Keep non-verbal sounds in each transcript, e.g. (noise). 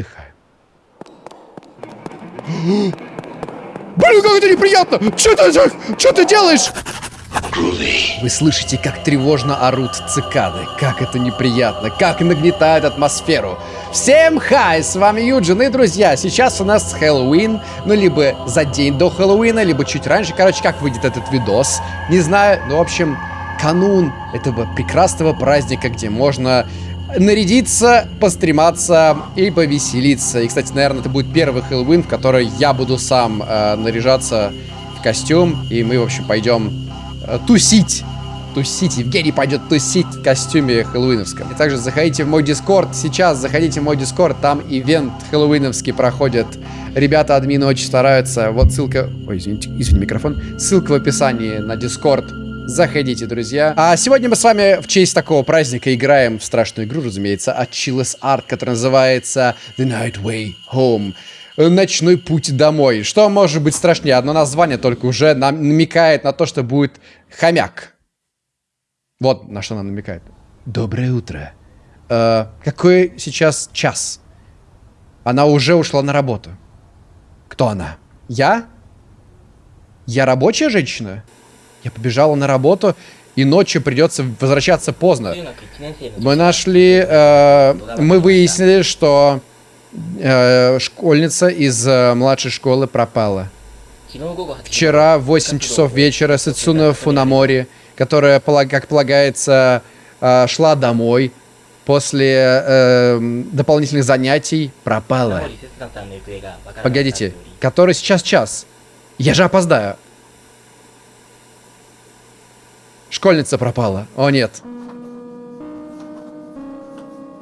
отдыхаем. Блин, как это неприятно! Что ты, что ты делаешь? Вы слышите, как тревожно орут цикады. Как это неприятно, как нагнетает атмосферу. Всем хай, с вами Юджин и друзья. Сейчас у нас Хэллоуин, ну либо за день до Хэллоуина, либо чуть раньше. Короче, как выйдет этот видос, не знаю. Ну, в общем, канун этого прекрасного праздника, где можно нарядиться, пострематься и повеселиться. И, кстати, наверное, это будет первый Хэллоуин, в который я буду сам э, наряжаться в костюм. И мы, в общем, пойдем э, тусить. Тусить. Евгений пойдет тусить в костюме хэллоуиновском. И также заходите в мой дискорд. Сейчас заходите в мой дискорд. Там ивент хэллоуиновский проходит. Ребята, админы очень стараются. Вот ссылка... Ой, извините, извини, микрофон. Ссылка в описании на дискорд Заходите, друзья. А сегодня мы с вами в честь такого праздника играем в страшную игру, разумеется, от Chillis Art, которая называется The Night Way Home. Ночной путь домой. Что может быть страшнее? Одно название только уже нам намекает на то, что будет хомяк. Вот на что нам намекает. Доброе утро. Э, какой сейчас час? Она уже ушла на работу. Кто она? Я? Я рабочая женщина? Я побежала на работу, и ночью придется возвращаться поздно. Мы нашли, э, мы выяснили, что э, школьница из э, младшей школы пропала. Вчера в 8 часов вечера Сацуна Фунамори, которая, как полагается, э, шла домой после э, дополнительных занятий, пропала. Погодите, который сейчас час? Я же опоздаю. Школьница пропала. О, нет.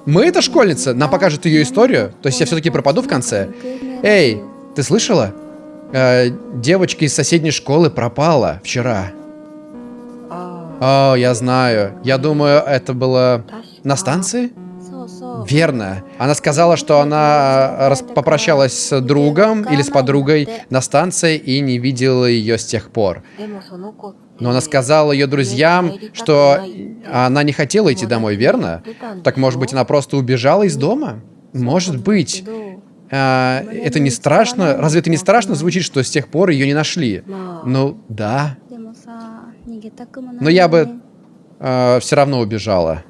Мы это школьница? Нам покажет ее историю? То есть я все-таки пропаду в конце? Эй, ты слышала? Э, девочка из соседней школы пропала вчера. О, я знаю. Я думаю, это было на станции? Верно. Она сказала, что она э, попрощалась с другом или с подругой на станции и не видела ее с тех пор. Но она сказала ее друзьям, что она не хотела идти домой, верно? Так может быть, она просто убежала из дома? Может быть. А, это не страшно? Разве это не страшно звучит, что с тех пор ее не нашли? Ну, да. Но я бы а, все равно убежала.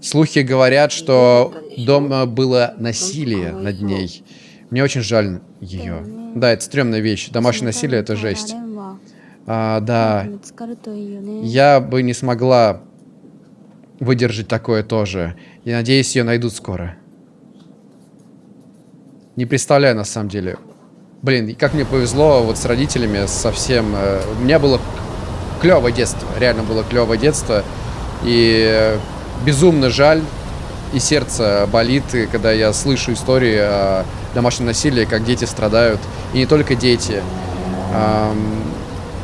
Слухи говорят, что дома было насилие над ней. Мне очень жаль ее. Да, это стрёмная вещь. Домашнее насилие — это жесть. А, да. Я бы не смогла выдержать такое тоже. И надеюсь, ее найдут скоро. Не представляю, на самом деле. Блин, как мне повезло вот с родителями совсем. Э, у меня было клевое детство. Реально было клевое детство. И безумно жаль. И сердце болит, когда я слышу истории о домашнем насилии, как дети страдают. И не только дети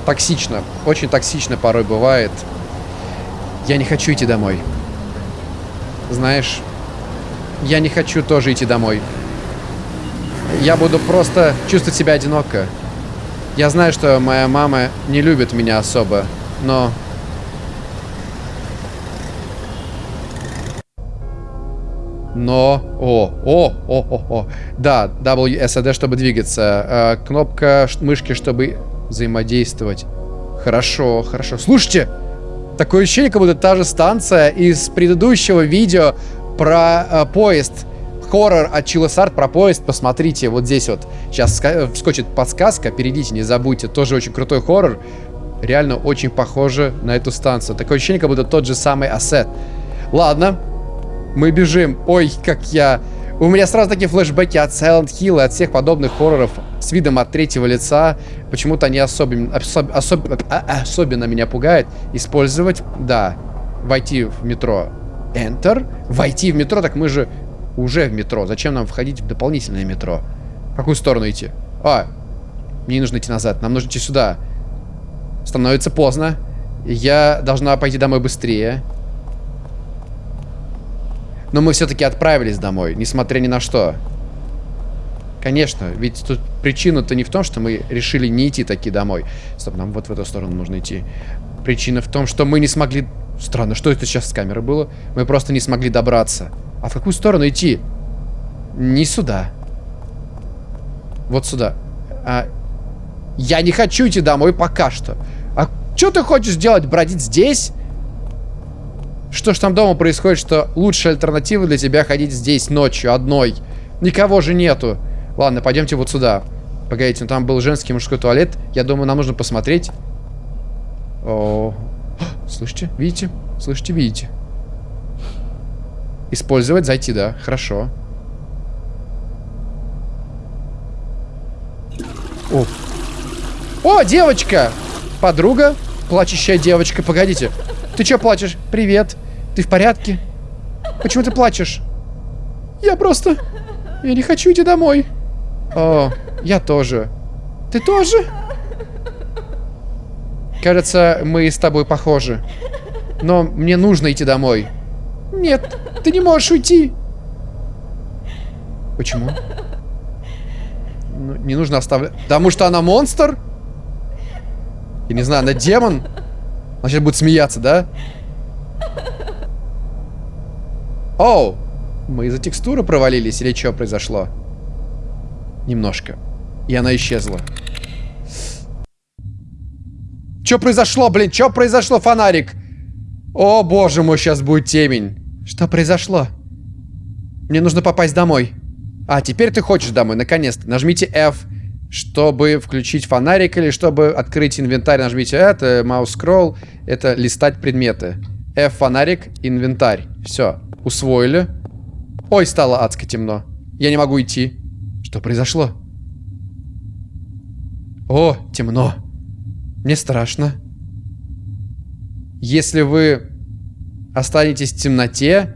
токсично. Очень токсично порой бывает. Я не хочу идти домой. Знаешь, я не хочу тоже идти домой. Я буду просто чувствовать себя одиноко. Я знаю, что моя мама не любит меня особо, но... Но... О, о, о, о, о. Да, WSAD, чтобы двигаться. Э, кнопка мышки, чтобы взаимодействовать. Хорошо, хорошо. Слушайте, такое ощущение, как будто та же станция из предыдущего видео про э, поезд. Хоррор от Чилосарт про поезд. Посмотрите, вот здесь вот. Сейчас вскочит подсказка. Перейдите, не забудьте. Тоже очень крутой хоррор. Реально очень похоже на эту станцию. Такое ощущение, как будто тот же самый ассет. Ладно. Мы бежим. Ой, как я... У меня сразу такие флешбеки от Silent Hill и от всех подобных хорроров с видом от третьего лица. Почему-то они особенно, особ, особ, а, особенно меня пугают. Использовать, да, войти в метро. Enter. Войти в метро, так мы же уже в метро. Зачем нам входить в дополнительное метро? В какую сторону идти? А, мне не нужно идти назад, нам нужно идти сюда. Становится поздно. Я должна пойти домой быстрее. Но мы все-таки отправились домой, несмотря ни на что. Конечно, ведь тут причина-то не в том, что мы решили не идти таки домой. Стоп, нам вот в эту сторону нужно идти. Причина в том, что мы не смогли... Странно, что это сейчас с камерой было? Мы просто не смогли добраться. А в какую сторону идти? Не сюда. Вот сюда. А, я не хочу идти домой пока что. А что ты хочешь делать? Бродить здесь? Что ж там дома происходит, что лучшая альтернатива для тебя ходить здесь ночью одной? Никого же нету. Ладно, пойдемте вот сюда. Погодите, ну там был женский мужской туалет. Я думаю, нам нужно посмотреть. О, слышите? Видите? Слышите, видите? Использовать, зайти, да. Хорошо. О. О, девочка! Подруга. Плачущая девочка. Погодите. Ты что плачешь? Привет. Ты в порядке? Почему ты плачешь? Я просто... Я не хочу идти домой. О, я тоже. Ты тоже? Кажется, мы с тобой похожи. Но мне нужно идти домой. Нет, ты не можешь уйти. Почему? Ну, не нужно оставлять... Потому что она монстр? Я не знаю, она демон? Она сейчас будет смеяться, да? Оу! Мы из-за текстуры провалились или что произошло? Немножко. И она исчезла. Что произошло, блин? Что произошло, фонарик? О, боже мой, сейчас будет темень. Что произошло? Мне нужно попасть домой. А, теперь ты хочешь домой, наконец-то. Нажмите F, чтобы включить фонарик или чтобы открыть инвентарь. Нажмите это, маус скролл, это листать предметы. F фонарик, инвентарь. Все, усвоили. Ой, стало адско темно. Я не могу идти. Что произошло? О, темно. Мне страшно. Если вы останетесь в темноте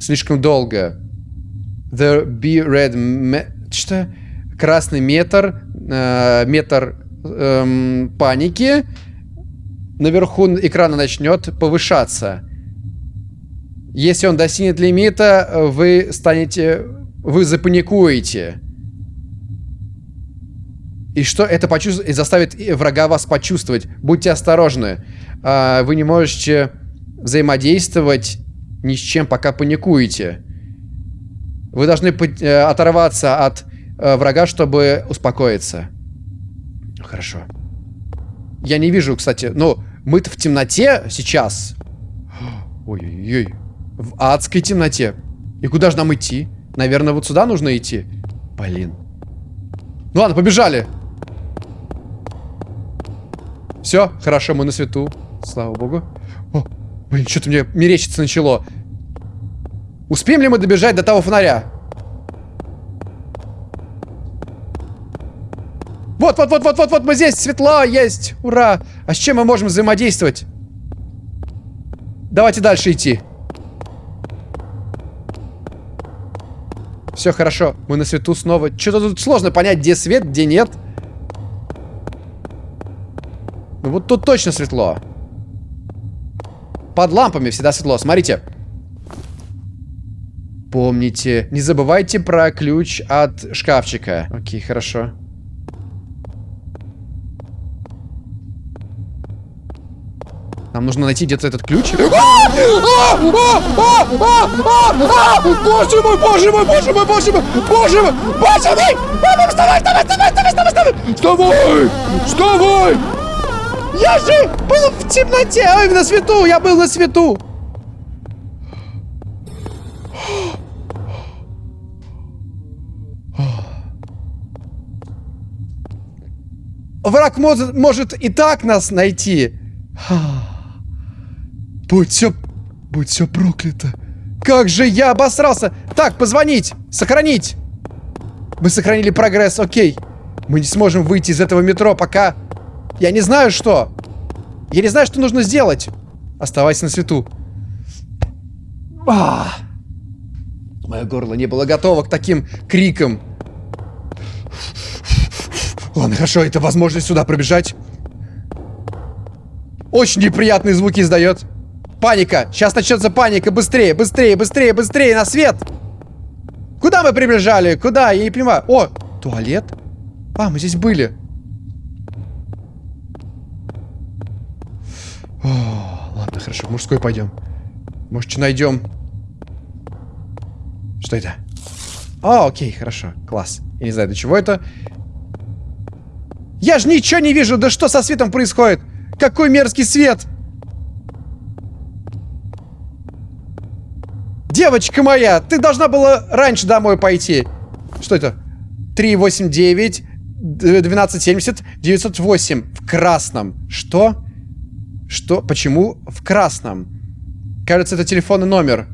слишком долго, the be red что? Красный метр, э, метр э, паники наверху экрана начнет повышаться. Если он достигнет лимита, вы станете... Вы запаникуете. И что это почувствует, и заставит врага вас почувствовать. Будьте осторожны. А, вы не можете взаимодействовать ни с чем, пока паникуете. Вы должны э, оторваться от э, врага, чтобы успокоиться. Хорошо. Я не вижу, кстати, ну, мы-то в темноте сейчас. (gasps) Ой-ой-ой. В адской темноте. И куда же нам идти? Наверное, вот сюда нужно идти. Блин. Ну ладно, побежали. Все, хорошо, мы на свету. Слава богу. О, блин, что-то мне мерещится начало. Успеем ли мы добежать до того фонаря? Вот, вот, вот, вот, вот, вот, мы здесь, светло есть, ура. А с чем мы можем взаимодействовать? Давайте дальше идти. Все хорошо, мы на свету снова. Что-то тут сложно понять, где свет, где нет. Ну вот тут точно светло. Под лампами всегда светло. Смотрите. Помните, не забывайте про ключ от шкафчика. Окей, хорошо. Нам нужно найти где-то этот ключ. Боже мой, боже мой, боже мой, боже мой, боже мой, боже мой! Вставай, вставай, вставай, вставай, вставай, вставай! Вставай! Вставай! Я же был в темноте, ой, на свету, я был на свету. Враг может, может и так нас найти. Будь все... Будь все проклято. Как же я обосрался. Так, позвонить. Сохранить. Мы сохранили прогресс, окей. Мы не сможем выйти из этого метро, пока я не знаю, что. Я не знаю, что нужно сделать. Оставайся на свету. А! Мое горло не было готово к таким крикам. Ладно, хорошо, это возможность сюда пробежать. Очень неприятные звуки издает. Паника. Сейчас начнется паника. Быстрее, быстрее, быстрее, быстрее, на свет. Куда мы прибежали? Куда? Я не понимаю. О, туалет? А, мы здесь были. О, ладно, хорошо, в мужской пойдем. Может, что найдем? Что это? А, окей, хорошо, класс. Я не знаю, до чего это. Я же ничего не вижу, да что со светом происходит? Какой мерзкий свет! Девочка моя, ты должна была раньше домой пойти. Что это? 389, 1270, 908. В красном. Что? Что? Почему в красном? Кажется, это телефонный номер.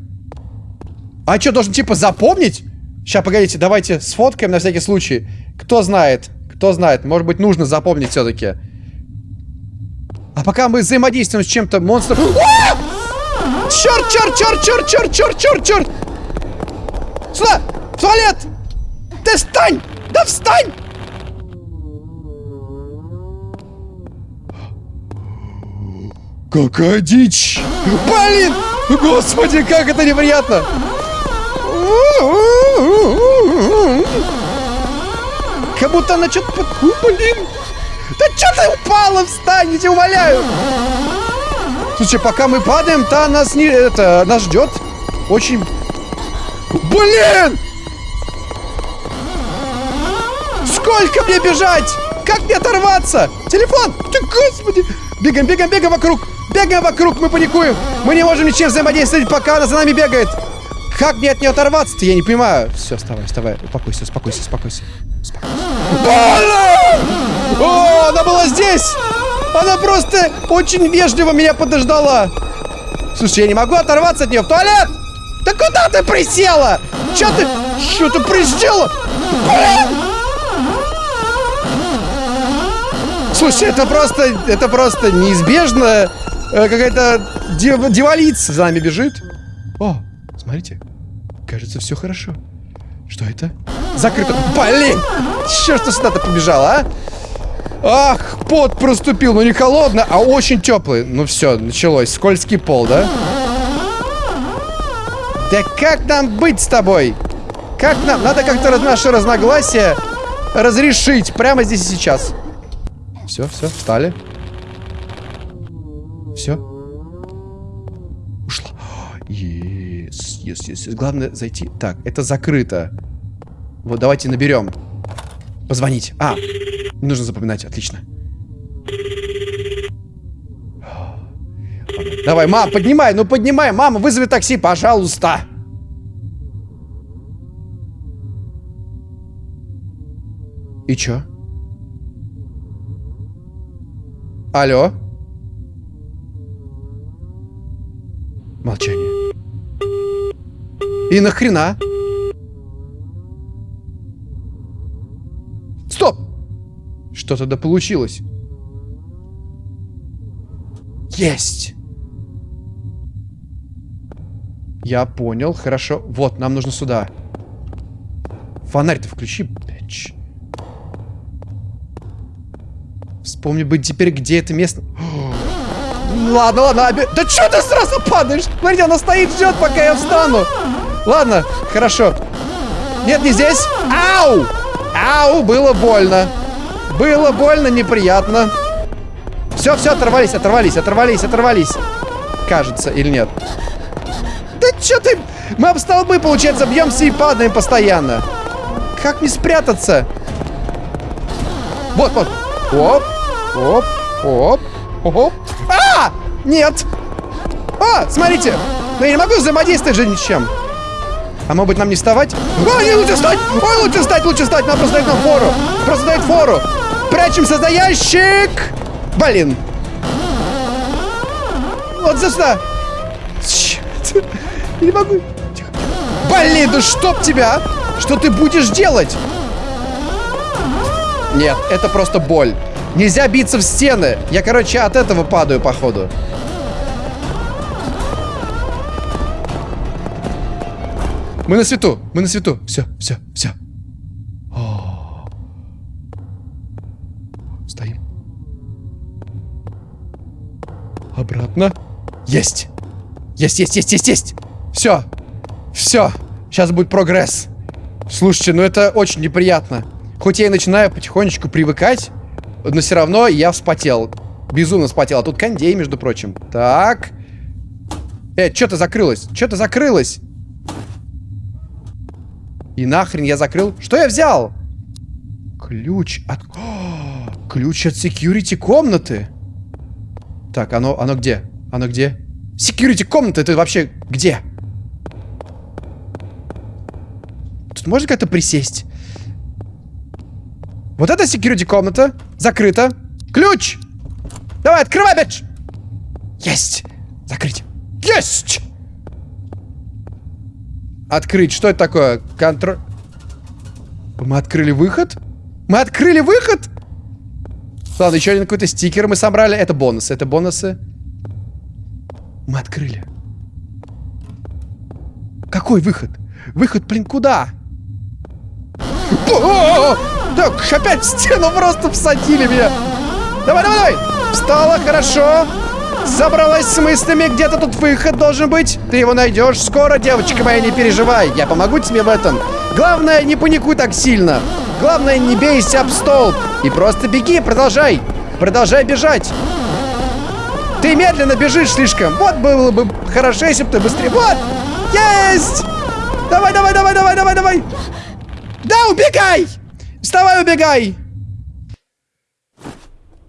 А что, должен типа запомнить? Сейчас, погодите, давайте сфоткаем на всякий случай. Кто знает? Кто знает? Может быть, нужно запомнить все-таки. А пока мы взаимодействуем с чем-то монстром... (gasps) Черт, черт, черт, черт, черт, черт, черт, черт! Сюда! В туалет! Ты встань! Да встань! Какая дичь! Блин! Господи, как это неприятно! Как будто она что-то... Под... Блин! Да что ты упала? Встань, я тебя умоляю! Слушай, пока мы падаем, та нас не... Это... Нас ждет очень... Блин! Сколько мне бежать? Как мне оторваться? Телефон! Ты, господи! Бегаем, бегаем, бегаем вокруг! Бегаем вокруг, мы паникуем! Мы не можем ничем взаимодействовать, пока она за нами бегает! Как мне от нее оторваться-то? Я не понимаю. Все, вставай, вставай. Успокойся, успокойся, успокойся. О, она была здесь! Она просто очень вежливо меня подождала. Слушай, я не могу оторваться от нее в туалет! Да куда ты присела? Че ты? Что ты присела? Блин! Слушай, это просто, это просто неизбежно. Э, какая-то дев, девалица за нами бежит. О, смотрите. Кажется, все хорошо. Что это? Закрыто. Блин! Черт, что сюда-то побежала, а? Ах, пот проступил. Ну, не холодно, а очень теплый. Ну, все, началось. Скользкий пол, да? Да как нам быть с тобой? Как нам? Надо как-то наши разногласия разрешить прямо здесь и сейчас. Все, все, встали. Все. Ушла. Yes, yes, yes. Главное зайти. Так, это закрыто. Вот, давайте наберем. Позвонить. А, не нужно запоминать. Отлично. Давай, мам, поднимай, ну поднимай. Мама, вызови такси, пожалуйста. И чё? Алло? Молчание. И нахрена? Что тогда получилось? Есть! Я понял, хорошо. Вот, нам нужно сюда. Фонарь-то включи, бич. Вспомни быть теперь, где это место. (gasps) Ладно, ладно, оби... Да что ты сразу падаешь? Смотри, она стоит, ждет, пока я встану. Ладно, хорошо. Нет, не здесь. Ау! Ау, было больно. Было больно, неприятно. Все, все, оторвались, оторвались, оторвались, оторвались. Кажется, или нет? Да что ты... Мы об столбы, получается, бьемся и падаем постоянно. Как не спрятаться? Вот, вот. Оп, оп, оп, оп. А! Нет! А, смотрите! Но я не могу взаимодействовать же ничем. А может быть нам не вставать? Ой, не лучше встать! Ой, лучше встать, лучше встать! Нам просто дает нам фору! Просто дает фору! Прячемся за ящик! Блин! Вот за сюда! Черт! Я не могу! Тихо. Блин, да чтоб тебя! Что ты будешь делать? Нет, это просто боль. Нельзя биться в стены. Я, короче, от этого падаю, походу. Мы на свету, мы на свету. Все, все, все. Есть. Есть, есть, есть, есть, есть. Все. Все. Сейчас будет прогресс. Слушайте, ну это очень неприятно. Хоть я и начинаю потихонечку привыкать, но все равно я вспотел. Безумно вспотел. А тут кондей, между прочим. Так. Э, что-то закрылось. Что-то закрылось. И нахрен я закрыл? Что я взял? Ключ от... О, (gasps) ключ от security комнаты. Так, оно, оно где? Оно где? Security комната, это вообще где? Тут можно как-то присесть? Вот это security комната. Закрыта. Ключ! Давай, открывай, бич! Есть! Закрыть. Есть! Открыть. Что это такое? Контроль... Мы открыли выход? Мы открыли выход? Ладно, еще один какой-то стикер мы собрали. Это бонусы. Это бонусы. Мы открыли. Какой выход? Выход, блин, куда? Так, опять в стену просто всадили меня. Давай, давай, давай. Встала, хорошо. Забралась с мыслями, где-то тут выход должен быть. Ты его найдешь скоро, девочка моя, не переживай. Я помогу тебе в этом. Главное, не паникуй так сильно. Главное, не бейся об стол. И просто беги, продолжай. Продолжай бежать. Ты медленно бежишь слишком. Вот было бы хорошо, если бы ты быстрее... Вот! Есть! Давай, давай, давай, давай, давай, давай! Да, убегай! Вставай, убегай!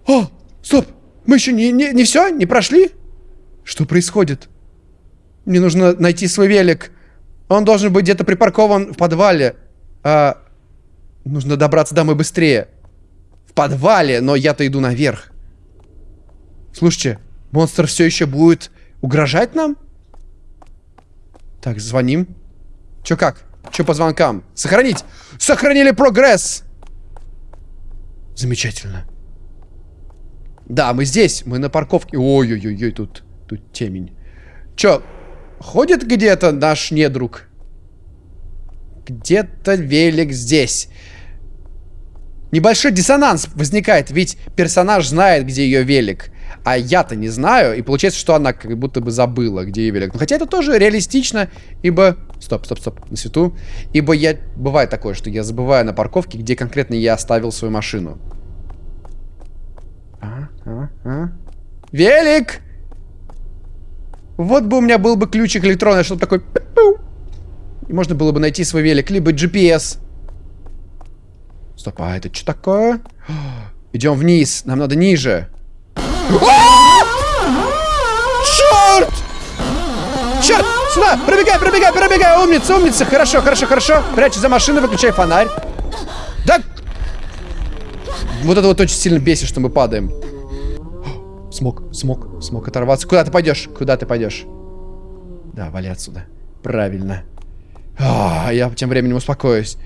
О, стоп! Мы еще не, не, не все? Не прошли? Что происходит? Мне нужно найти свой велик. Он должен быть где-то припаркован в подвале. А, нужно добраться домой быстрее. В подвале, но я-то иду наверх. Слушайте, монстр все еще будет угрожать нам? Так, звоним. Че как? Че по звонкам? Сохранить! Сохранили прогресс! Замечательно. Да, мы здесь, мы на парковке. Ой-ой-ой, тут, тут темень. Чё, ходит где-то наш недруг? Где-то велик здесь. Небольшой диссонанс возникает, ведь персонаж знает, где ее велик. А я-то не знаю, и получается, что она как будто бы забыла, где ее велик. Но хотя это тоже реалистично, ибо... Стоп, стоп, стоп, на свету. Ибо я... Бывает такое, что я забываю на парковке, где конкретно я оставил свою машину. А, а, а. Велик! Вот бы у меня был бы ключик электронный, чтобы такой... И можно было бы найти свой велик, либо GPS. Стоп, а это что такое? Идем вниз, нам надо ниже. Черт! Черт! Сюда! Пробегай, пробегай, пробегай! Умница, умница! Хорошо, хорошо, хорошо! Прячь за машину, выключай фонарь. Да! Вот это вот очень сильно бесит, что мы падаем. Смог, смог, смог оторваться. Куда ты пойдешь? Куда ты пойдешь? Да, вали отсюда. Правильно. А, я тем временем успокоюсь.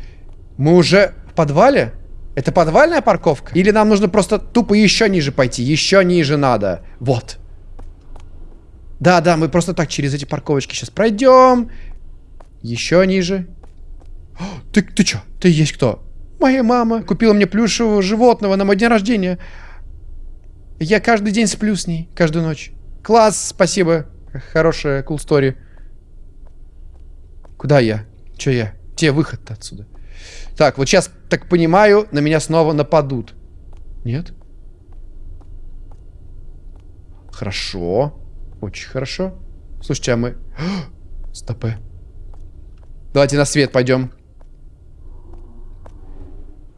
Мы уже в подвале? Это подвальная парковка? Или нам нужно просто тупо еще ниже пойти? Еще ниже надо. Вот. Да, да, мы просто так через эти парковочки сейчас пройдем. Еще ниже. Ты, ты что? Ты есть кто? Моя мама купила мне плюшевого животного на мой день рождения. Я каждый день сплю с ней, каждую ночь. Класс, спасибо. Хорошая, cool story. Куда я? Че я? Где выход-то отсюда? Так, вот сейчас, так понимаю, на меня снова нападут. Нет? Хорошо. Очень хорошо. Слушайте, а мы... (gasps) Стопы. Давайте на свет пойдем.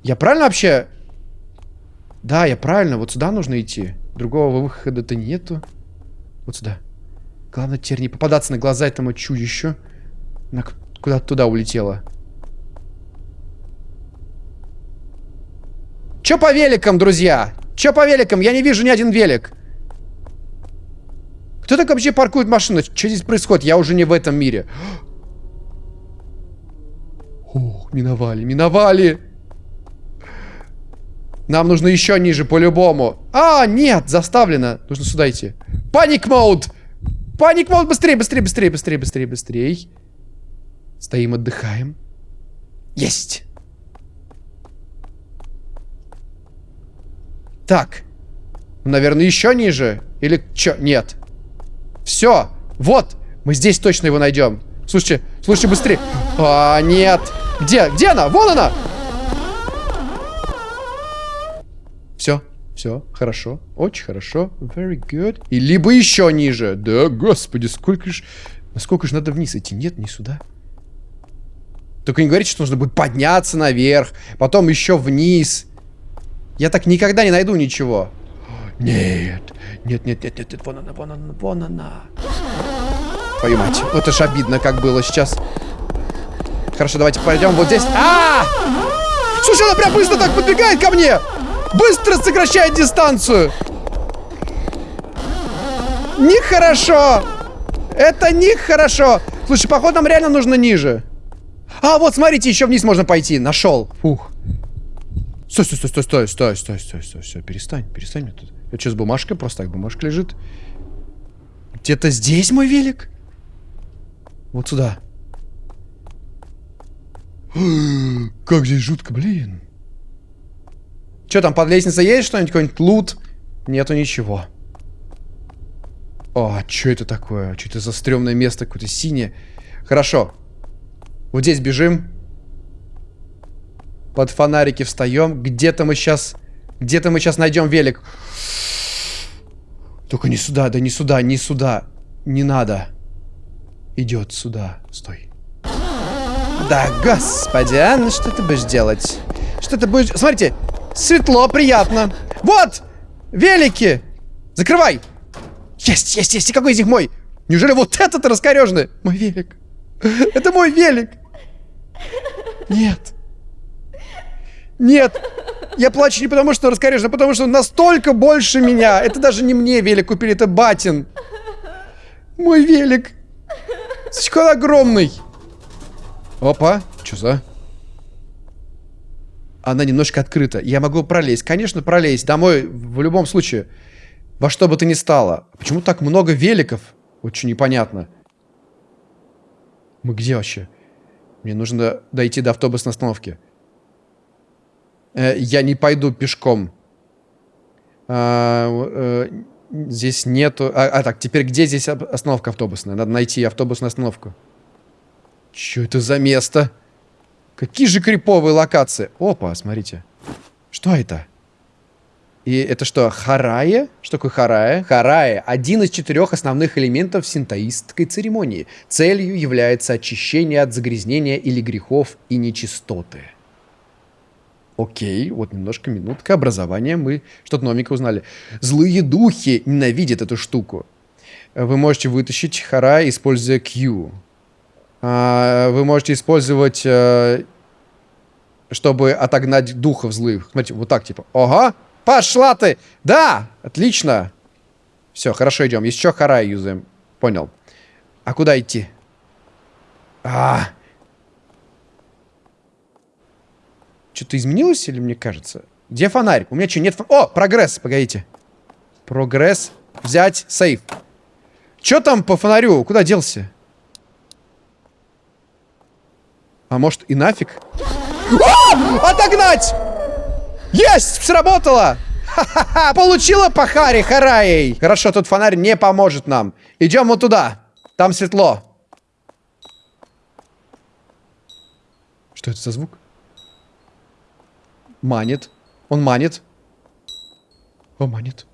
Я правильно вообще... Да, я правильно. Вот сюда нужно идти. Другого выхода-то нету. Вот сюда. Главное теперь не попадаться на глаза этому чудищу. Она куда-то туда улетела. Чё по великам, друзья? Чё по великам? Я не вижу ни один велик. Кто так вообще паркует машину? Что здесь происходит? Я уже не в этом мире. Ох, миновали, миновали. Нам нужно еще ниже, по-любому. А, нет, заставлено. Нужно сюда идти. Паник мод! Паник мод! Быстрее, быстрее, быстрее, быстрее, быстрее, быстрее. Стоим, отдыхаем. Есть! Так. Наверное, еще ниже. Или что? Нет. Все. Вот. Мы здесь точно его найдем. Слушайте, слушайте, быстрее. А, нет. Где? Где она? Вон она! Все, все, хорошо, очень хорошо, very good. И либо еще ниже. Да, господи, сколько ж... Насколько же надо вниз идти? Нет, не сюда. Только не говорите, что нужно будет подняться наверх, потом еще вниз. Я так никогда не найду ничего. Нет, нет, нет, нет, нет, нет, вон она, вон она, вон она. Твою мать, вот это ж обидно, как было сейчас. Хорошо, давайте пойдем вот здесь. А! -а, -а! Слушай, она прям быстро так подбегает ко мне! Быстро сокращает дистанцию! Нехорошо! Это нехорошо! Слушай, походу нам реально нужно ниже. А, вот, смотрите, еще вниз можно пойти. Нашел. Фух. Стой, стой, стой, стой, стой, стой, стой, стой, стой, стой, перестань, перестань мне тут. Это что, с бумажкой? Просто так бумажка лежит. Где-то здесь мой велик? Вот сюда. (gasps) Как здесь жутко, блин. Что там, под лестницей есть что-нибудь? Какой-нибудь лут? Нету ничего. О, а что это такое? Что это за стрёмное место какое-то синее? Хорошо. Вот здесь бежим. Под фонарики встаем. Где-то мы сейчас... Где-то мы сейчас найдем велик. Только не сюда, да не сюда, не сюда. Не надо. Идет сюда. Стой. Да, господи, а? Ну что ты будешь делать? Что ты будешь... Смотрите, светло, приятно. Вот! Велики! Закрывай! Есть, есть, есть! И какой из них мой? Неужели вот этот раскореженный? Мой велик. Это мой велик. Нет. Нет. Я плачу не потому, что раскорежен, а потому что он настолько больше меня. Это даже не мне велик купили, это батин. Мой велик. Слишком огромный. Опа. Что за? Она немножко открыта. Я могу пролезть. Конечно, пролезть. Домой в любом случае. Во что бы то ни стало. Почему так много великов? Очень непонятно. Мы где вообще? Мне нужно дойти до автобусной остановки. Э, я не пойду пешком. А, э, здесь нету... А, а, так, теперь где здесь остановка автобусная? Надо найти автобусную остановку. Что это за место? Какие же криповые локации. Опа, смотрите. Что это? И это что, харая? Что такое харая? Харая – один из четырех основных элементов синтоистской церемонии. Целью является очищение от загрязнения или грехов и нечистоты. Окей, вот немножко минутка образования, мы что-то новенькое узнали. Злые духи ненавидят эту штуку. Вы можете вытащить харая, используя Q. А, вы можете использовать, э, чтобы отогнать духов злых. Смотрите, вот так типа. Ага, Пошла ты! Да! Отлично! Все, хорошо, идем. Еще хара юзаем. Понял. А куда идти? А, Что-то изменилось или мне кажется? Где фонарь? У меня что, нет фонаря? О, прогресс, погодите. Прогресс. Взять, сейф. Что там по фонарю? Куда делся? А может и нафиг? О! Отогнать! Есть! Сработало! Ха-ха-ха! Получила по харе хараей! Хорошо, тут фонарь не поможет нам. Идем вот туда. Там светло. Что это за звук? Манит. Он манит. О, манит.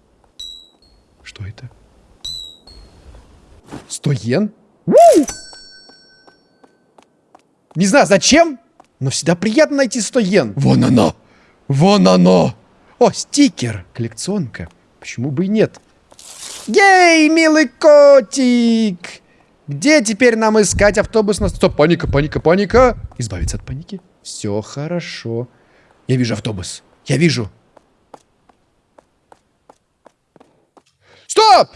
Что это? Сто йен? Не знаю, зачем, но всегда приятно найти 100 йен. Вон оно! Вон оно! О, стикер! Коллекционка. Почему бы и нет? Ей, милый котик! Где теперь нам искать автобус на... Стоп, паника, паника, паника! Избавиться от паники. Все хорошо. Я вижу автобус. Я вижу. Стоп!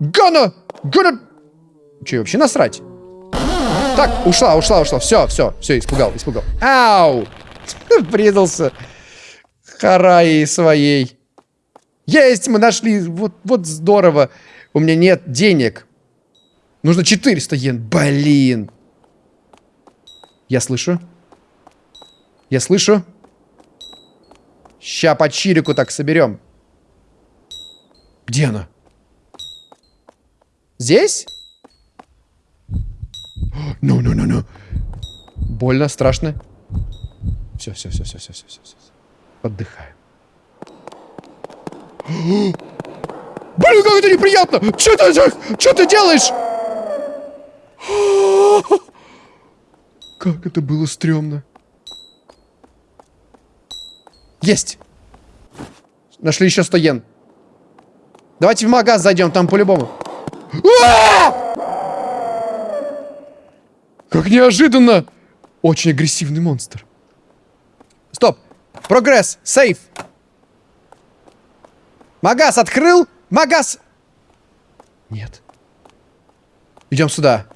Гана! Гана! Че, вообще насрать? Так, ушла, ушла, ушла. Все, все, все, испугал, испугал. Ау! (laughs) Врезался. Хараи своей. Есть, мы нашли. Вот, вот здорово. У меня нет денег. Нужно 400 йен. Блин. Я слышу. Я слышу. Ща по чирику так соберем. Где она? Здесь? Ну, ну, ну, ну. Больно, страшно. Все, все, все, все, все, все, все, все. Отдыхаем. (gasps) Блин, как это неприятно! Что ты, что ты делаешь? (gasps) Как это было стрёмно. Есть! Нашли еще 100 йен. Давайте в магаз зайдем, там по-любому. Как неожиданно! Очень агрессивный монстр. Стоп! Прогресс! Сейф! Магаз открыл! Магаз! Нет. Идем сюда.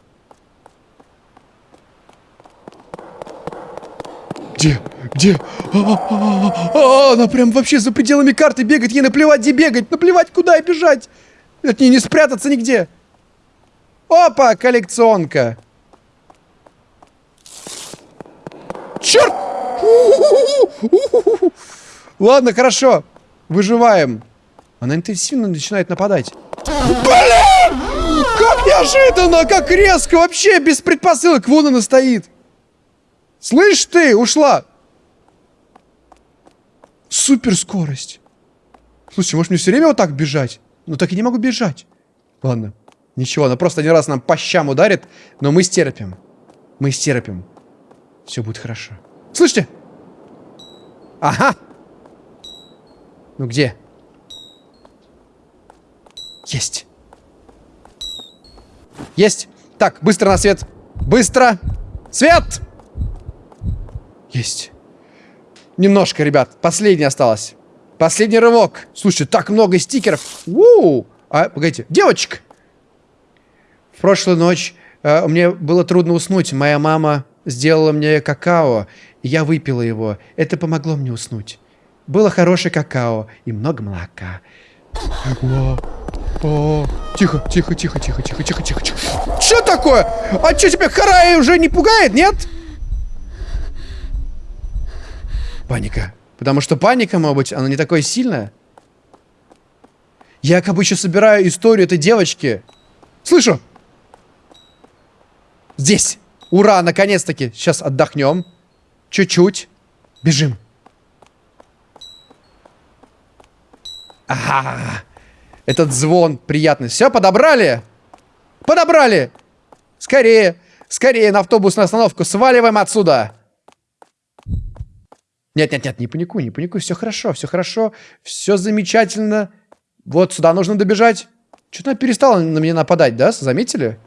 Где? Где? А, а, а, она прям вообще за пределами карты бегает. Ей наплевать, где бегать. Наплевать, куда и бежать. От нее не спрятаться нигде. Опа, коллекционка. Черт! Ладно, хорошо. Выживаем. Она интенсивно начинает нападать. Блин! Как неожиданно, как резко, вообще без предпосылок. Вон она стоит. Слышь ты, ушла. Супер скорость. Слушай, может мне все время вот так бежать? Ну так и не могу бежать. Ладно. Ничего, она просто один раз нам по щам ударит, но мы стерпим. Мы стерпим. Все будет хорошо. Слышите? Ага. Ну где? Есть. Есть. Так, быстро на свет. Быстро. Свет! Есть. Немножко, ребят. Последний осталось. Последний рывок. Слушай, так много стикеров. Уу! А, погодите. Девочка! В прошлую ночь э, мне было трудно уснуть. Моя мама сделала мне какао, и я выпила его. Это помогло мне уснуть. Было хорошее какао и много молока. О, о, тихо, тихо, тихо, тихо, тихо, тихо, тихо, тихо. Что такое? А что тебя Харай уже не пугает, нет? Паника. Потому что паника, может быть, она не такая сильная. Я как бы еще собираю историю этой девочки. Слышу! Здесь! Ура, наконец-таки! Сейчас отдохнем. Чуть-чуть. Бежим. Ага. Этот звон приятный. Все, подобрали? Подобрали! Скорее! Скорее на автобусную остановку. Сваливаем отсюда! Нет-нет-нет, не паникуй, не паникуй. Все хорошо, все хорошо. Все замечательно. Вот сюда нужно добежать. Что-то она перестала на меня нападать, да? Заметили?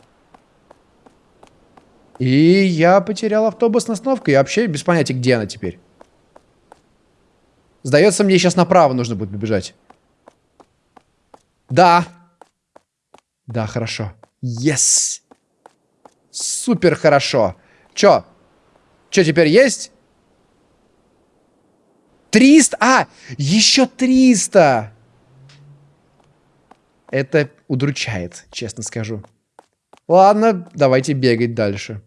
И я потерял автобус на остановку. Я вообще без понятия, где она теперь. Сдается мне, сейчас направо нужно будет побежать. Да. Да, хорошо. Yes. Супер хорошо. Чё? Чё теперь есть? 300? А, еще 300! Это удручает, честно скажу. Ладно, давайте бегать дальше.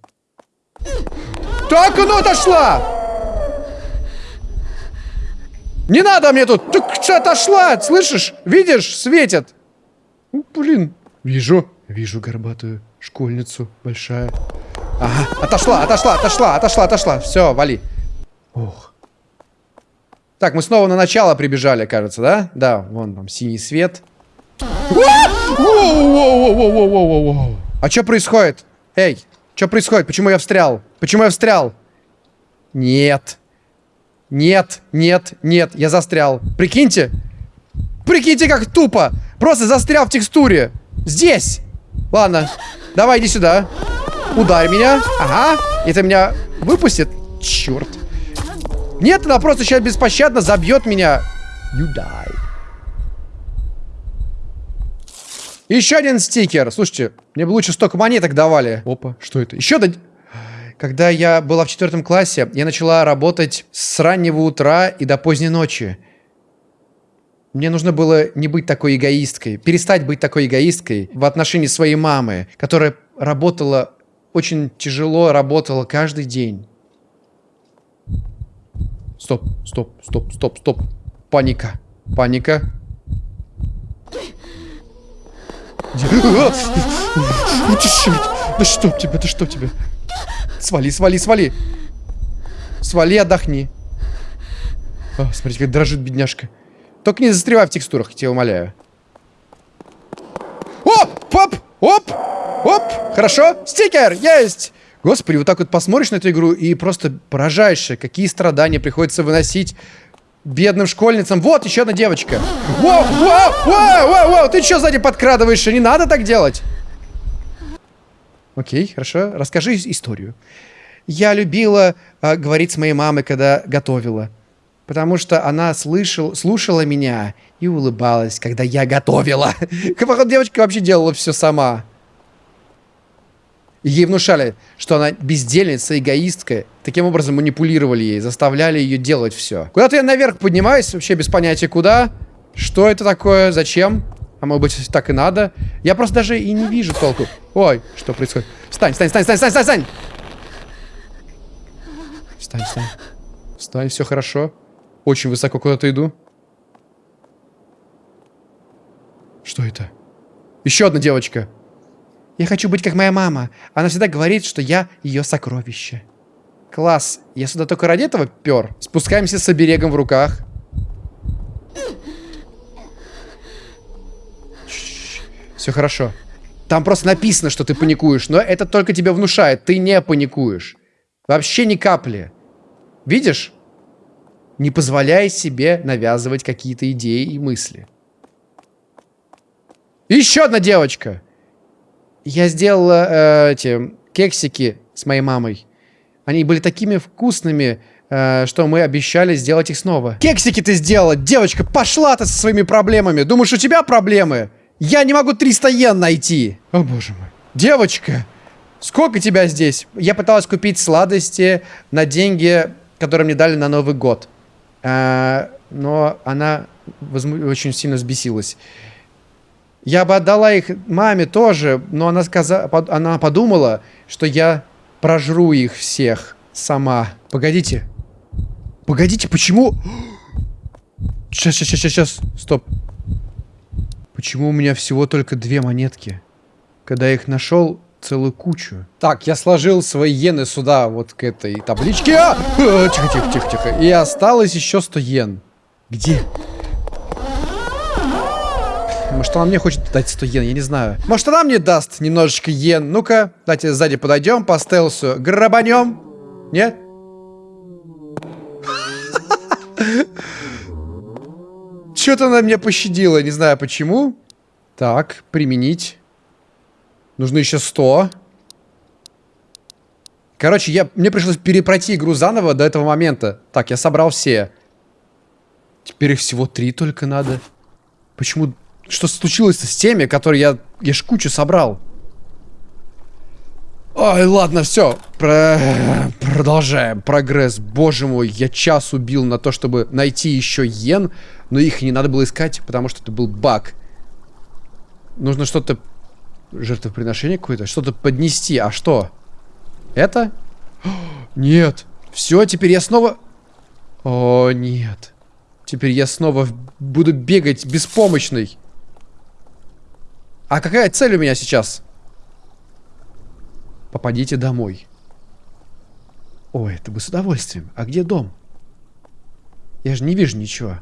Так, ну отошла! Не надо мне тут! Так отошла, слышишь? Видишь, светит. Ну, блин. Вижу, вижу горбатую школьницу, большая. Ага, отошла, отошла, отошла, отошла, отошла. Все, вали. Ох. Так, мы снова на начало прибежали, кажется, да? Да, вон там синий свет. А что происходит? Эй, что происходит? Почему я встрял? Почему я встрял? Нет. Нет, нет, нет, я застрял. Прикиньте. Прикиньте, как тупо. Просто застрял в текстуре. Здесь. Ладно, давай иди сюда. Ударь меня. Ага. Это меня выпустит. Черт. Нет, она просто сейчас беспощадно забьет меня. You die. Еще один стикер. Слушайте, мне бы лучше столько монеток давали. Опа, что это? Еще один. Когда я была в четвертом классе, я начала работать с раннего утра и до поздней ночи. Мне нужно было не быть такой эгоисткой, перестать быть такой эгоисткой в отношении своей мамы, которая работала очень тяжело, работала каждый день. Стоп, стоп, стоп, стоп, стоп. Паника. Паника. (laughs) Да что тебе, да что тебе? Свали, свали, свали. Свали, отдохни. О, смотрите, как дрожит бедняжка. Только не застревай в текстурах, тебя умоляю. Оп, оп, оп, оп. Хорошо, стикер, есть. Господи, вот так вот посмотришь на эту игру и просто поражаешься, какие страдания приходится выносить бедным школьницам. Вот, еще одна девочка. Воу, воу, воу, воу, воу, ты что сзади подкрадываешься? Не надо так делать. Окей, хорошо. Расскажи историю. Я любила э, говорить с моей мамой, когда готовила. Потому что она слышал, слушала меня и улыбалась, когда я готовила. (laughs) Походу, девочка вообще делала все сама. Ей внушали, что она бездельница, эгоистка. Таким образом манипулировали ей, заставляли ее делать все. Куда-то я наверх поднимаюсь, вообще без понятия куда. Что это такое, зачем? А может быть, так и надо? Я просто даже и не вижу толку. Ой, что происходит? Встань, встань, встань, встань, встань, встань, встань! Встань, встань. Встань, все хорошо. Очень высоко куда-то иду. Что это? Еще одна девочка. Я хочу быть как моя мама. Она всегда говорит, что я ее сокровище. Класс. Я сюда только ради этого пер. Спускаемся с оберегом в руках. Все хорошо. Там просто написано, что ты паникуешь, но это только тебя внушает. Ты не паникуешь. Вообще ни капли. Видишь? Не позволяй себе навязывать какие-то идеи и мысли. Еще одна девочка. Я сделала э, эти кексики с моей мамой. Они были такими вкусными, э, что мы обещали сделать их снова. Кексики ты сделала! Девочка, пошла ты со своими проблемами! Думаешь, у тебя проблемы? Я не могу 300 йен найти! О, боже мой. Девочка, сколько тебя здесь? Я пыталась купить сладости на деньги, которые мне дали на Новый год. Э, но она очень сильно взбесилась. Я бы отдала их маме тоже, но она, сказа... она подумала, что я прожру их всех сама. Погодите. Погодите, почему... Сейчас, сейчас, сейчас, сейчас. Стоп. Почему у меня всего только две монетки? Когда я их нашел, целую кучу. Так, я сложил свои иены сюда, вот к этой табличке. А! Тихо, тихо, тихо, тихо. И осталось еще 100 йен. Где? Может, она мне хочет дать 100 йен, я не знаю. Может, она мне даст немножечко йен. Ну-ка, давайте сзади подойдем по стелсу. Грабанем. Нет? (laughs) Что-то она меня пощадила, не знаю почему. Так, применить. Нужно еще 100. Короче, я, мне пришлось перепройти игру заново до этого момента. Так, я собрал все. Теперь их всего три только надо. Почему что случилось с теми, которые я... Я ж кучу собрал. Ой, ладно, все. Про... Продолжаем. Прогресс. Боже мой, я час убил на то, чтобы найти еще йен, но их не надо было искать, потому что это был баг. Нужно что-то... Жертвоприношение какое-то? Что-то поднести. А что? Это? (gasps) Нет. Все, теперь я снова... О, нет. Теперь я снова буду бегать беспомощный. А какая цель у меня сейчас? Попадите домой. Ой, это бы с удовольствием. А где дом? Я же не вижу ничего.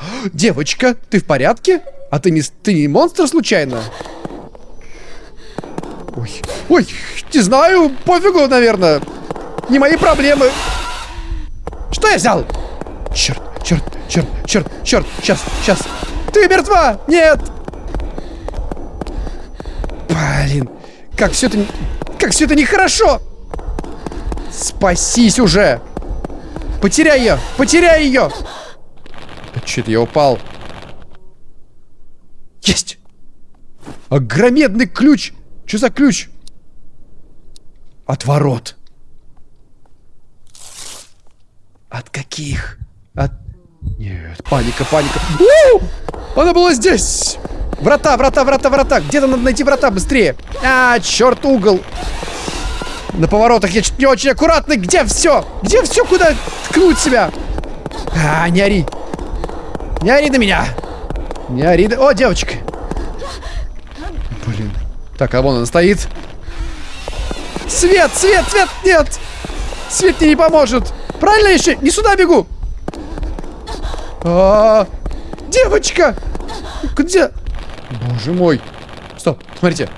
(gasps) Девочка, ты в порядке? А ты не, ты не монстр случайно? Ой, ой, не знаю, пофигу, наверное. Не мои проблемы. Что я взял? Черт, черт, черт, черт, черт, сейчас, сейчас. Ты мертва! Нет! Блин, как все это... Как все это нехорошо! Спасись уже! Потеряй ее! Потеряй ее! Что-то я упал. Есть! Огромедный ключ! Что за ключ? От ворот. От каких? От... Нет, паника, паника. Она была здесь! Врата, врата, врата, врата. Где-то надо найти врата быстрее. А, черт, угол. На поворотах я чуть не очень аккуратный. Где все? Где все? Куда ткнуть себя? А, не ори. Не ори на меня. Не ори. О, девочка. Блин. Так, а вон она стоит. Свет, свет, свет, нет. Свет мне не поможет. Правильно еще? Не сюда бегу. А -а -а. Девочка! Где? Боже мой. Стоп, смотрите.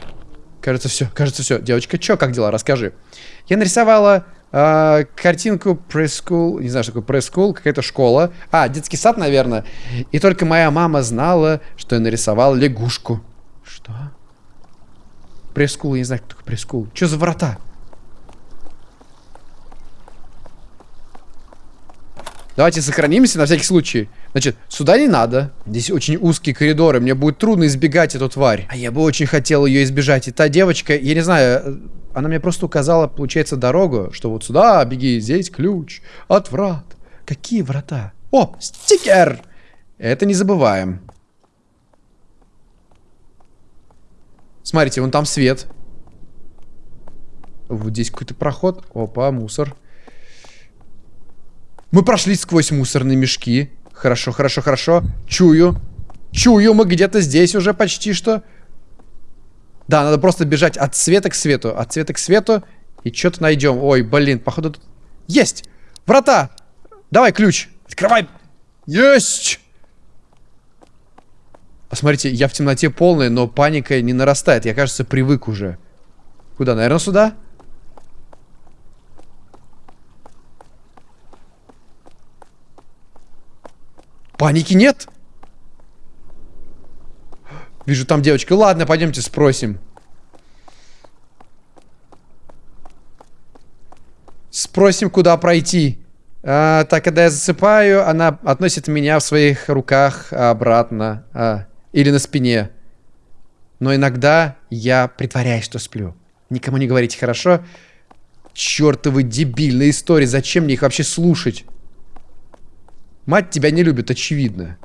Кажется, все. Кажется, все. Девочка, чё, как дела? Расскажи. Я нарисовала э, картинку пресс-скул. Не знаю, что такое пресс-скул. Какая-то школа. А, детский сад, наверное. И только моя мама знала, что я нарисовал лягушку. Что? Пресс-скул, я не знаю, кто такой пресс-скул. Что за врата? Давайте сохранимся на всякий случай. Значит, сюда не надо. Здесь очень узкие коридоры. Мне будет трудно избегать эту тварь. А я бы очень хотел ее избежать. И та девочка, я не знаю, э, она мне просто указала, получается, дорогу, что вот сюда беги, здесь ключ от врат. Какие врата? О, стикер! Это не забываем. Смотрите, вон там свет. Вот здесь какой-то проход. Опа, мусор. Мы прошли сквозь мусорные мешки. Хорошо, хорошо, хорошо. Чую. Чую, мы где-то здесь уже почти что. Да, надо просто бежать от света к свету. От света к свету. И что-то найдем. Ой, блин, походу тут... Есть! Врата! Давай ключ. Открывай. Есть! А смотрите, я в темноте полная, но паника не нарастает. Я, кажется, привык уже. Куда? Наверное, сюда? Паники нет. Вижу там девочка. Ладно, пойдемте спросим. Спросим, куда пройти. А, так, когда я засыпаю, она относит меня в своих руках обратно. А, или на спине. Но иногда я притворяюсь, что сплю. Никому не говорите, хорошо? Чёртовы дебильные истории. Зачем мне их вообще слушать? Мать тебя не любит, очевидно.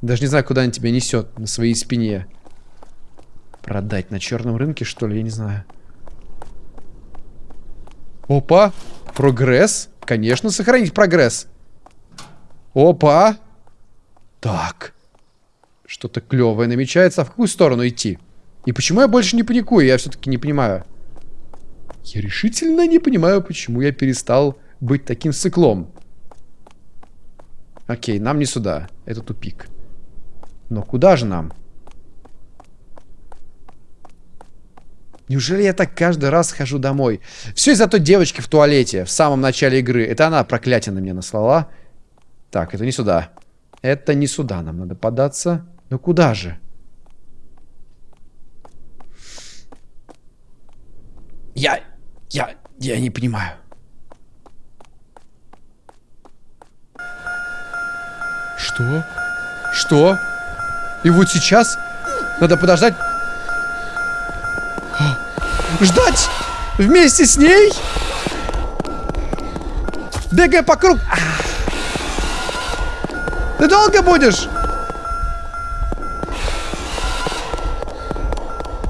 Даже не знаю, куда она тебя несет на своей спине. Продать на черном рынке, что ли? Я не знаю. Опа! Прогресс. Конечно, сохранить прогресс. Опа! Так. Что-то клевое намечается. А в какую сторону идти? И почему я больше не паникую? Я все-таки не понимаю. Я решительно не понимаю, почему я перестал быть таким сыклом. Окей, нам не сюда. Это тупик. Но куда же нам? Неужели я так каждый раз хожу домой? Все из-за той девочки в туалете в самом начале игры. Это она проклятие на меня наслала. Так, это не сюда. Это не сюда нам надо податься. Но куда же? Я... Я... Я не понимаю. Что? Что? И вот сейчас надо подождать. Ждать! Вместе с ней? Бегай по кругу. А. Ты долго будешь?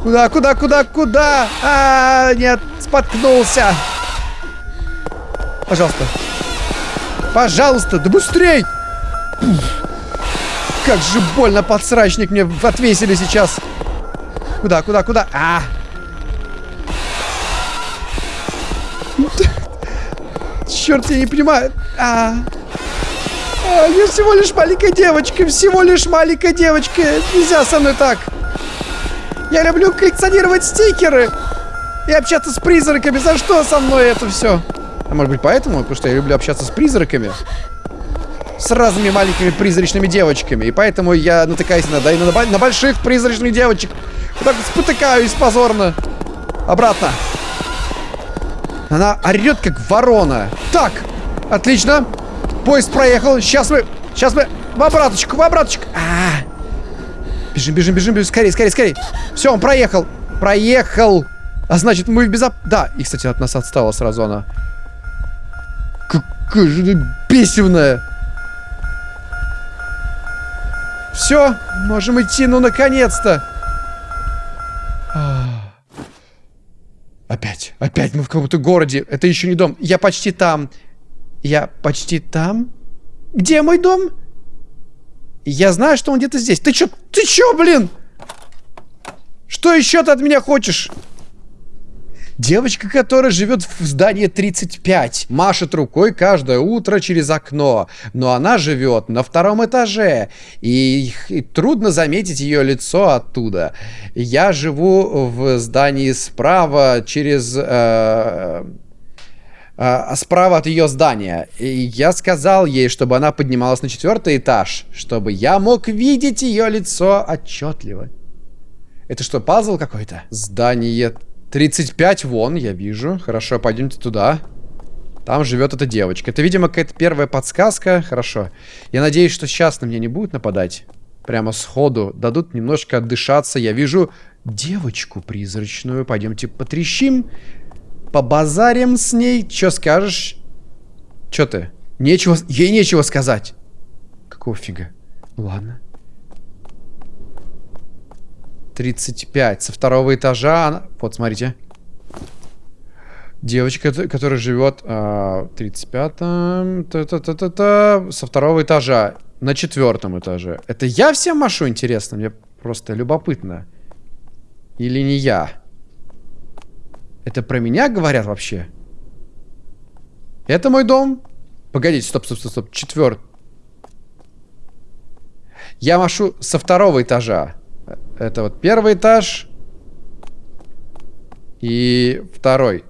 Куда, куда, куда, куда? А, нет, споткнулся. Пожалуйста. Пожалуйста, да быстрей! Как же больно подсрачник мне отвесили сейчас. Куда, куда, куда? А! Черт, я не понимаю. А. а. Я всего лишь маленькая девочка, всего лишь маленькая девочка. Нельзя со мной так. Я люблю коллекционировать стикеры и общаться с призраками. За что со мной это все? А может быть поэтому? Потому что я люблю общаться с призраками с разными маленькими призрачными девочками. И поэтому я натыкаюсь иногда и на, на больших призрачных девочек. Вот так спотыкаюсь позорно. Обратно. Она орет, как ворона. Так, отлично. Поезд проехал. Сейчас мы... Сейчас мы... В обраточку, в обраточку. А -а -а. Бежим, бежим, бежим, бежим. Скорее, скорее, скорее. Все, он проехал. Проехал. А значит, мы в безоп... Да, и, кстати, от нас отстала сразу она. Какая же бесивная. Все, можем идти, ну наконец-то. Опять, опять мы в каком-то городе. Это еще не дом. Я почти там. Я почти там. Где мой дом? Я знаю, что он где-то здесь. Ты чё? Ты чё, блин? Что еще ты от меня хочешь? Девочка, которая живет в здании 35, машет рукой каждое утро через окно, но она живет на втором этаже, и, и трудно заметить ее лицо оттуда. Я живу в здании справа через... Э, э, справа от ее здания. И я сказал ей, чтобы она поднималась на четвертый этаж, чтобы я мог видеть ее лицо отчетливо. Это что, пазл какой-то? Здание 35 вон, я вижу. Хорошо, пойдемте туда. Там живет эта девочка. Это, видимо, какая-то первая подсказка. Хорошо. Я надеюсь, что сейчас на меня не будут нападать. Прямо сходу. Дадут немножко отдышаться. Я вижу девочку призрачную. Пойдемте потрещим. Побазарим с ней. Че скажешь? Че ты? Нечего... Ей нечего сказать. Какого фига? Ладно. 35. Со второго этажа. Вот, смотрите. Девочка, которая живет а, 35-м... Та -та -та -та -та, со второго этажа. На четвертом этаже. Это я всем машу, интересно? Мне просто любопытно. Или не я? Это про меня говорят вообще? Это мой дом? Погодите, стоп, стоп, стоп, стоп. Четвертый. Я машу со второго этажа. Это вот первый этаж. И второй.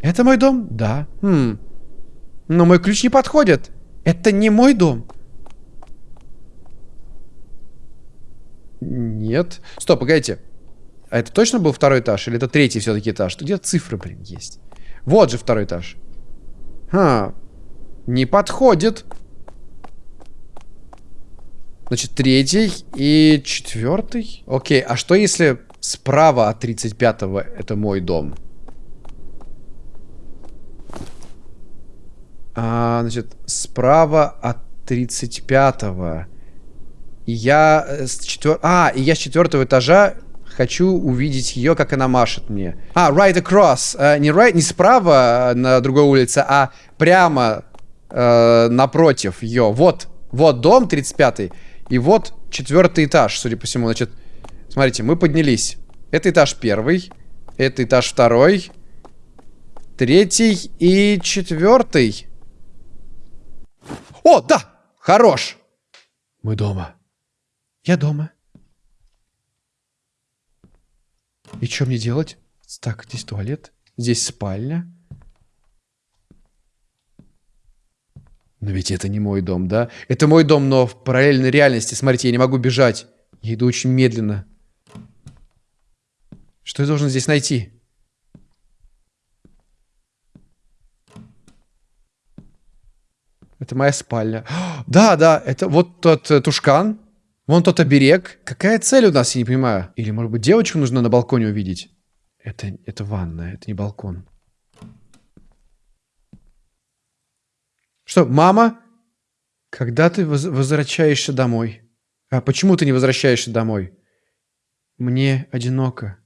Это мой дом? Да. Хм. Но мой ключ не подходит. Это не мой дом. Нет. Стоп, погодите. А это точно был второй этаж? Или это третий все-таки этаж? Где цифры, блин, есть. Вот же второй этаж. Ха. Не подходит. Значит, третий и четвертый. Окей, а что если справа от 35-го это мой дом? А, значит, справа от 35-го. И я э, с четвер... А, и я с четвертого этажа хочу увидеть ее, как она машет мне. А, right across. А, не right, не справа э, на другой улице, а прямо э, напротив ее. Вот, вот дом 35-й. И вот четвертый этаж, судя по всему. Значит, смотрите, мы поднялись. Это этаж первый. Это этаж второй. Третий и четвертый. О, да! Хорош! Мы дома. Я дома. И что мне делать? Так, здесь туалет. Здесь спальня. Но ведь это не мой дом, да? Это мой дом, но в параллельной реальности. Смотрите, я не могу бежать. Я иду очень медленно. Что я должен здесь найти? Это моя спальня. (gasps) Да, да, это вот тот э, тушкан. Вон тот оберег. Какая цель у нас, я не понимаю. Или, может быть, девочку нужно на балконе увидеть? Это, это ванная, это не балкон. Что, мама? Когда ты воз возвращаешься домой? А почему ты не возвращаешься домой? Мне одиноко.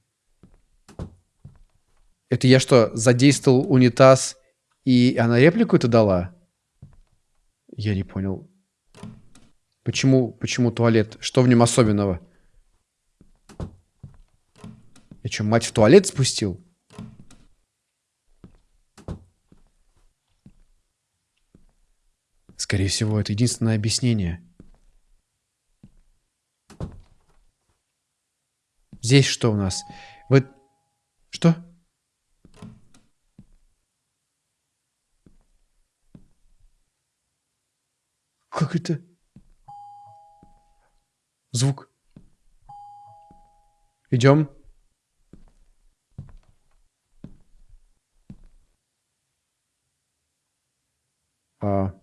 Это я что, задействовал унитаз, и она реплику это дала? Я не понял. Почему, почему туалет? Что в нем особенного? Я что, мать в туалет спустил? Скорее всего, это единственное объяснение. Здесь что у нас? Вы... Что? Как это? Звук. Идем. А...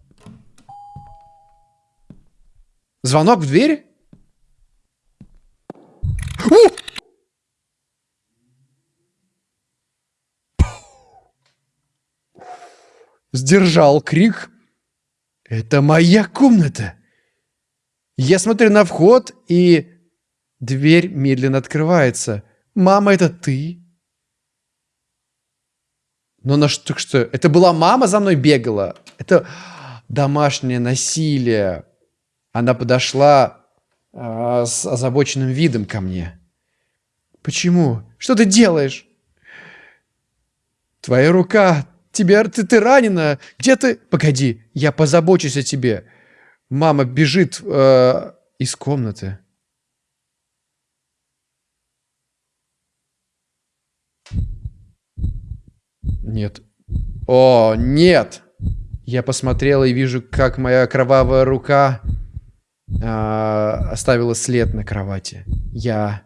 Звонок в дверь? У! Сдержал крик. Это моя комната. Я смотрю на вход, и дверь медленно открывается. Мама, это ты? Но на что, что? Это была мама за мной бегала? Это домашнее насилие. Она подошла э, с озабоченным видом ко мне. Почему? Что ты делаешь? Твоя рука. Тебе, ты, ты ранена. Где ты? Погоди, я позабочусь о тебе. Мама бежит э, из комнаты. Нет. О, нет! Я посмотрел и вижу, как моя кровавая рука э, оставила след на кровати. Я...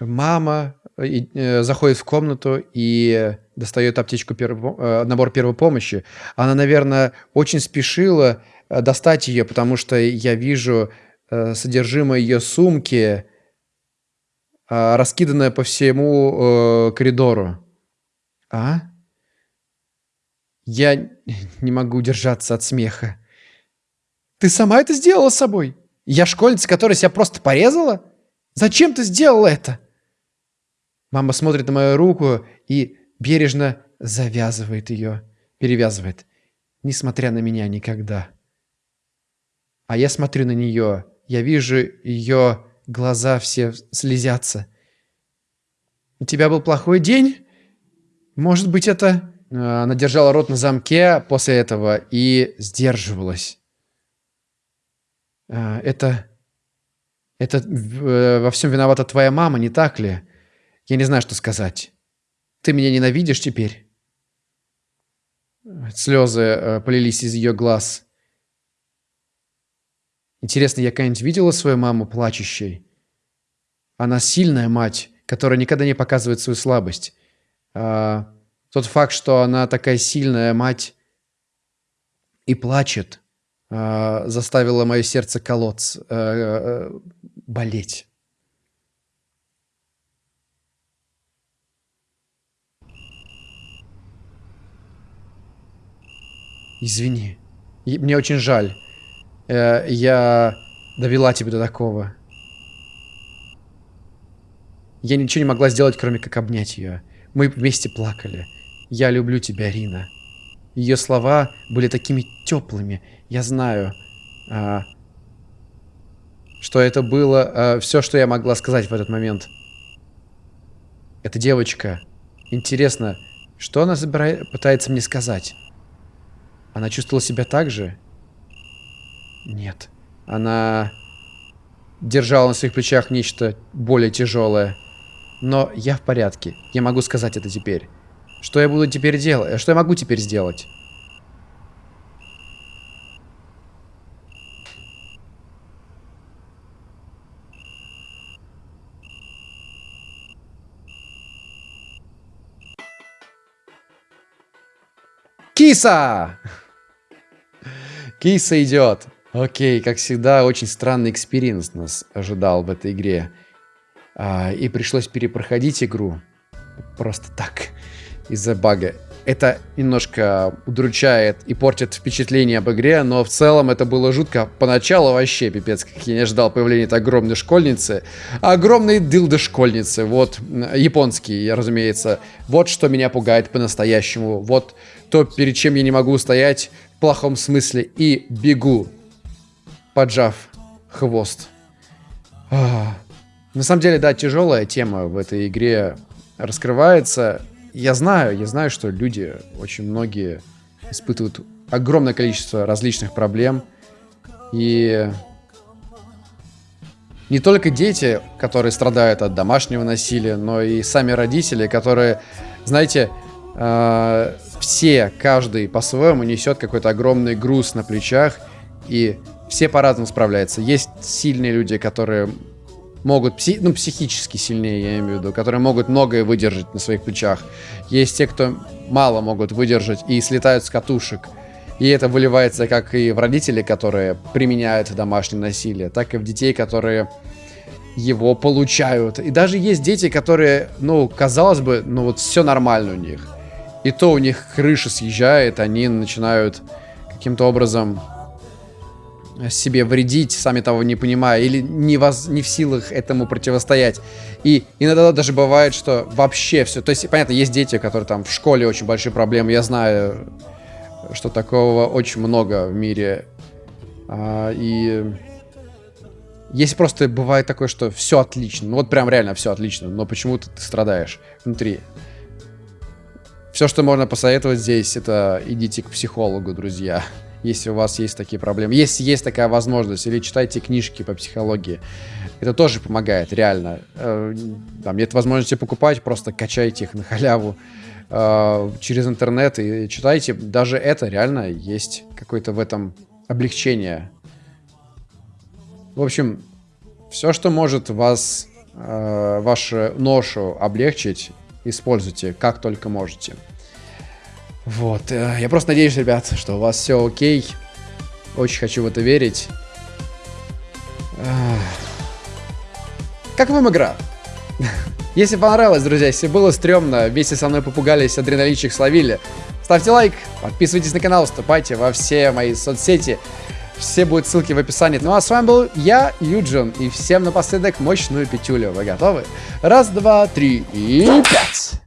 Мама э, заходит в комнату и достает аптечку, перво, э, набор первой помощи. Она, наверное, очень спешила э, достать ее, потому что я вижу э, содержимое ее сумки, э, раскиданное по всему э, коридору. А? Я (laughs) не могу удержаться от смеха. Ты сама это сделала с собой? Я школьница, которая себя просто порезала? Зачем ты сделала это? Мама смотрит на мою руку и бережно завязывает ее, перевязывает, несмотря на меня никогда. А я смотрю на нее, я вижу ее глаза все слезятся. У тебя был плохой день? Может быть, это... Э, она держала рот на замке после этого и сдерживалась. Э, это... Это э, во всем виновата твоя мама, не так ли? Я не знаю, что сказать. Ты меня ненавидишь теперь?» Слезы полились из ее глаз. Интересно, я когда-нибудь видела свою маму плачущей? Она сильная мать, которая никогда не показывает свою слабость. А, тот факт, что она такая сильная мать и плачет, а, заставило мое сердце колоться, а, а, болеть. Извини. Мне очень жаль. Э, я довела тебя до такого. Я ничего не могла сделать, кроме как обнять ее. Мы вместе плакали. Я люблю тебя, Рина. Ее слова были такими теплыми. Я знаю, а, что это было а, все, что я могла сказать в этот момент. Эта девочка. Интересно, что она собирает, пытается мне сказать? Она чувствовала себя так же? Нет. Она держала на своих плечах нечто более тяжелое. Но я в порядке. Я могу сказать это теперь. Что я буду теперь делать? Что я могу теперь сделать? Киса! (laughs) Киса идет. Окей, как всегда, очень странный experience нас ожидал в этой игре. А, и пришлось перепроходить игру. Просто так. Из-за бага. Это немножко удручает и портит впечатление об игре, но в целом это было жутко. Поначалу вообще пипец, как я не ожидал появления этой огромной школьницы. Огромной дылды школьницы. Вот, японский, разумеется. Вот что меня пугает по-настоящему. Вот то, перед чем я не могу стоять в плохом смысле и бегу, поджав хвост. А, на самом деле, да, тяжелая тема в этой игре раскрывается. Я знаю, я знаю, что люди, очень многие испытывают огромное количество различных проблем. И не только дети, которые страдают от домашнего насилия, но и сами родители, которые, знаете, э, все, каждый по-своему несет какой-то огромный груз на плечах, и все по-разному справляются. Есть сильные люди, которые могут, пси ну, психически сильнее, я имею в виду, которые могут многое выдержать на своих плечах. Есть те, кто мало могут выдержать и слетают с катушек. И это выливается как и в родителей, которые применяют домашнее насилие, так и в детей, которые его получают. И даже есть дети, которые, ну, казалось бы, ну вот все нормально у них. И то у них крыша съезжает, они начинают каким-то образом себе вредить, сами того не понимая, или не, воз, не в силах этому противостоять. И иногда даже бывает, что вообще все... То есть, понятно, есть дети, которые там в школе очень большие проблемы, я знаю, что такого очень много в мире. А, и если просто бывает такое, что все отлично, ну вот прям реально все отлично, но почему-то ты страдаешь внутри. Все, что можно посоветовать здесь, это идите к психологу, друзья. Если у вас есть такие проблемы. Если есть такая возможность. Или читайте книжки по психологии. Это тоже помогает, реально. Э, там нет возможности покупать, просто качайте их на халяву э, через интернет и читайте. Даже это реально есть какое-то в этом облегчение. В общем, все, что может вас, э, вашу ношу облегчить, используйте как только можете. Вот, э, я просто надеюсь, ребят, что у вас все окей. Очень хочу в это верить. Как вам игра? (laughs) Если понравилось, друзья, если было стрёмно, вместе со мной попугались, адреналинчик словили, ставьте лайк, подписывайтесь на канал, вступайте во все мои соцсети. Все будут ссылки в описании. Ну а с вами был я, Юджин, и всем напоследок мощную пятюлю. Вы готовы? Раз, два, три и пять!